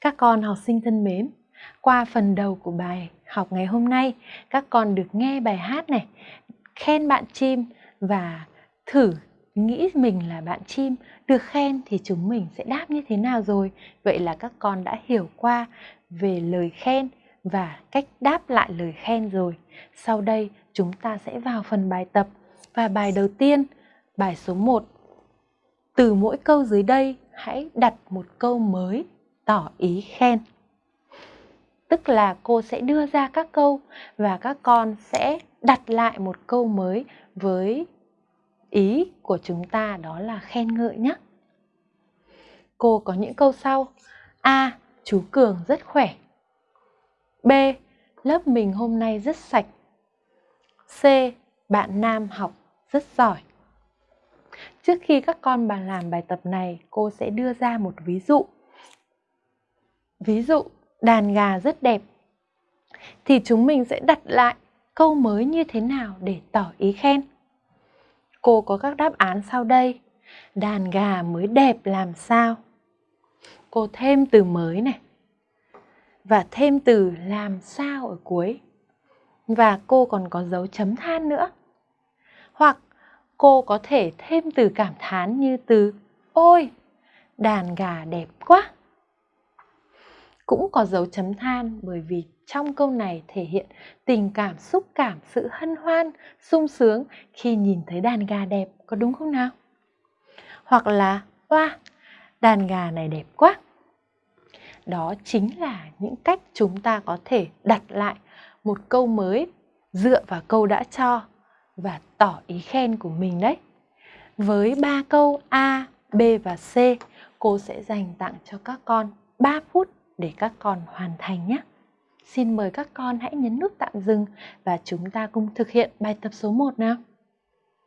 Các con học sinh thân mến, qua phần đầu của bài học ngày hôm nay, các con được nghe bài hát này, khen bạn chim và thử nghĩ mình là bạn chim, được khen thì chúng mình sẽ đáp như thế nào rồi? Vậy là các con đã hiểu qua về lời khen và cách đáp lại lời khen rồi. Sau đây chúng ta sẽ vào phần bài tập và bài đầu tiên, bài số 1. Từ mỗi câu dưới đây hãy đặt một câu mới tỏ ý khen. Tức là cô sẽ đưa ra các câu và các con sẽ đặt lại một câu mới với ý của chúng ta đó là khen ngợi nhé. Cô có những câu sau. A. Chú Cường rất khỏe. B. Lớp mình hôm nay rất sạch. C. Bạn Nam học rất giỏi. Trước khi các con bàn làm bài tập này, cô sẽ đưa ra một ví dụ. Ví dụ, đàn gà rất đẹp. Thì chúng mình sẽ đặt lại câu mới như thế nào để tỏ ý khen. Cô có các đáp án sau đây. Đàn gà mới đẹp làm sao? Cô thêm từ mới này. Và thêm từ làm sao ở cuối. Và cô còn có dấu chấm than nữa. Hoặc cô có thể thêm từ cảm thán như từ Ôi, đàn gà đẹp quá. Cũng có dấu chấm than bởi vì trong câu này thể hiện tình cảm xúc cảm sự hân hoan sung sướng khi nhìn thấy đàn gà đẹp có đúng không nào? Hoặc là oa đàn gà này đẹp quá. Đó chính là những cách chúng ta có thể đặt lại một câu mới dựa vào câu đã cho và tỏ ý khen của mình đấy. Với ba câu A, B và C, cô sẽ dành tặng cho các con 3 phút để các con hoàn thành nhé. Xin mời các con hãy nhấn nút tạm dừng và chúng ta cùng thực hiện bài tập số 1 nào.